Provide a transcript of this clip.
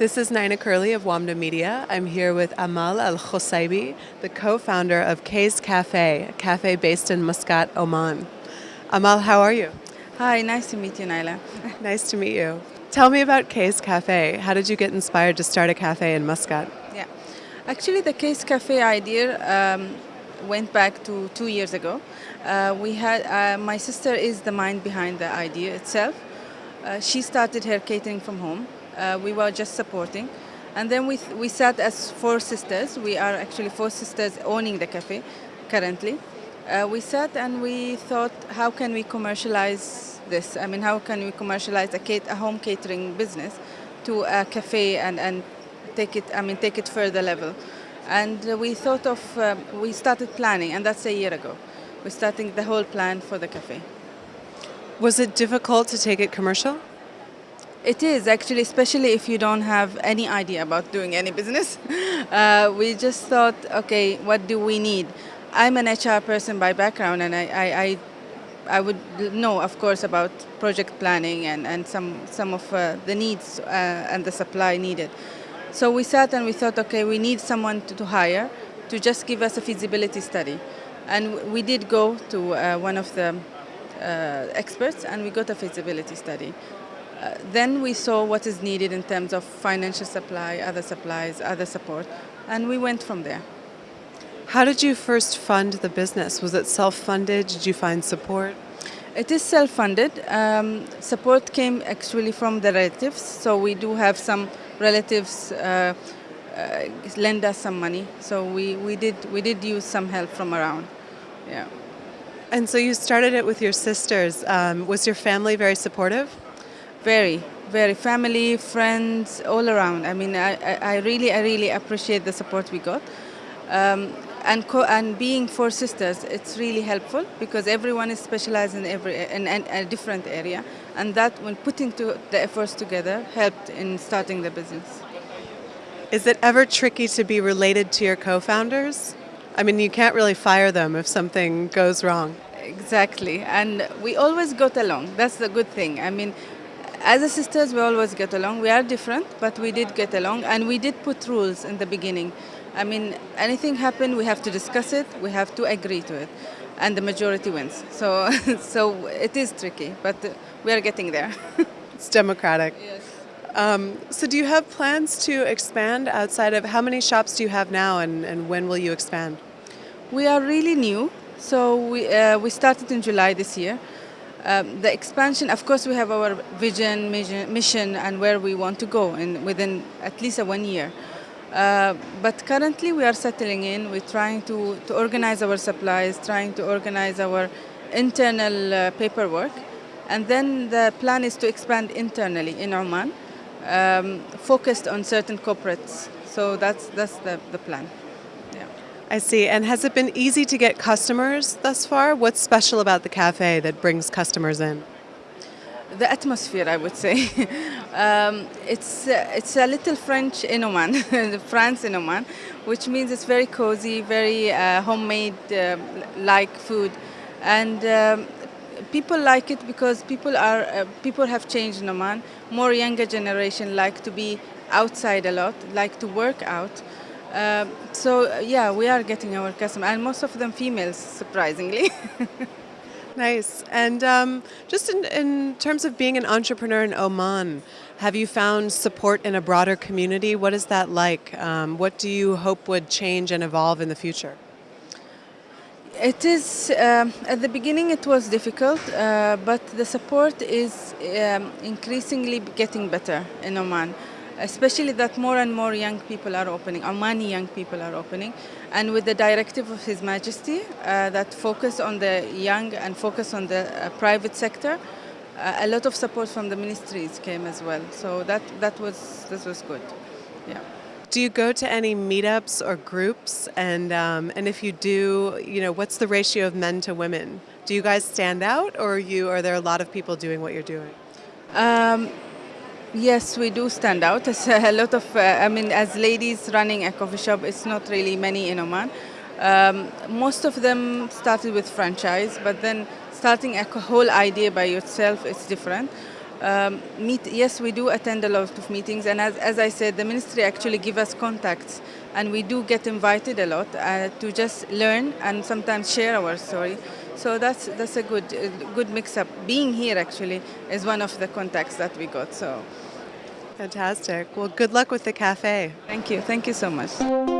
This is Nina Curley of WAMDA Media. I'm here with Amal Al Khosaibi, the co founder of Kay's Cafe, a cafe based in Muscat, Oman. Amal, how are you? Hi, nice to meet you, Naila. nice to meet you. Tell me about Kay's Cafe. How did you get inspired to start a cafe in Muscat? Yeah, actually, the Kay's Cafe idea um, went back to two years ago. Uh, we had uh, my sister is the mind behind the idea itself. Uh, she started her catering from home. Uh, we were just supporting, and then we we sat as four sisters. We are actually four sisters owning the cafe currently. Uh, we sat and we thought, how can we commercialize this? I mean, how can we commercialize a, a home catering business to a cafe and, and take it, I mean, take it further level? And we thought of, um, we started planning, and that's a year ago. We're starting the whole plan for the cafe. Was it difficult to take it commercial? It is actually, especially if you don't have any idea about doing any business. Uh, we just thought, okay, what do we need? I'm an HR person by background, and I, I, I, I would know, of course, about project planning and, and some, some of uh, the needs uh, and the supply needed. So we sat and we thought, okay, we need someone to, to hire to just give us a feasibility study. And we did go to uh, one of the uh, experts and we got a feasibility study. Uh, then we saw what is needed in terms of financial supply, other supplies, other support, and we went from there. How did you first fund the business? Was it self-funded? Did you find support? It is self-funded. Um, support came actually from the relatives, so we do have some relatives uh, uh, lend us some money. So we, we did we did use some help from around. Yeah. And so you started it with your sisters. Um, was your family very supportive? Very, very. Family, friends, all around. I mean, I, I really, I really appreciate the support we got. Um, and and being four sisters, it's really helpful because everyone is specialized in every in, in a different area, and that when putting to the efforts together helped in starting the business. Is it ever tricky to be related to your co-founders? I mean, you can't really fire them if something goes wrong. Exactly, and we always got along. That's the good thing. I mean, as a sisters, we always get along. We are different, but we did get along, and we did put rules in the beginning. I mean, anything happen, we have to discuss it, we have to agree to it, and the majority wins. So, so it is tricky, but we are getting there. it's democratic. Yes. Um, so do you have plans to expand outside of, how many shops do you have now and, and when will you expand? We are really new, so we, uh, we started in July this year. Um, the expansion, of course, we have our vision, mission, and where we want to go in within at least a one year. Uh, but currently we are settling in, we're trying to, to organize our supplies, trying to organize our internal uh, paperwork. And then the plan is to expand internally in Oman, um, focused on certain corporates. So that's, that's the, the plan. I see. And has it been easy to get customers thus far? What's special about the cafe that brings customers in? the atmosphere, I would say. um, it's, uh, it's a little French in Oman, France in Oman, which means it's very cozy, very uh, homemade-like uh, food. And um, people like it because people, are, uh, people have changed in Oman. More younger generation like to be outside a lot, like to work out. Uh, so yeah, we are getting our customers, and most of them females, surprisingly. Nice. And um, just in, in terms of being an entrepreneur in Oman, have you found support in a broader community? What is that like? Um, what do you hope would change and evolve in the future? It is, uh, at the beginning it was difficult, uh, but the support is um, increasingly getting better in Oman especially that more and more young people are opening, Omani young people are opening, and with the directive of His Majesty uh, that focus on the young and focus on the uh, private sector, uh, a lot of support from the ministries came as well. So that, that, was, that was good, yeah. Do you go to any meetups or groups? And, um, and if you do, you know, what's the ratio of men to women? Do you guys stand out or are, you, are there a lot of people doing what you're doing? Um, Yes, we do stand out. As a lot of, uh, I mean, as ladies running a coffee shop, it's not really many in Oman. Um, most of them started with franchise, but then starting a whole idea by yourself is different. Um, meet, yes, we do attend a lot of meetings, and as, as I said, the ministry actually give us contacts, and we do get invited a lot uh, to just learn and sometimes share our story. So that's that's a good uh, good mix up. Being here actually is one of the contacts that we got. So Fantastic. Well, good luck with the cafe. thank you, thank you so much.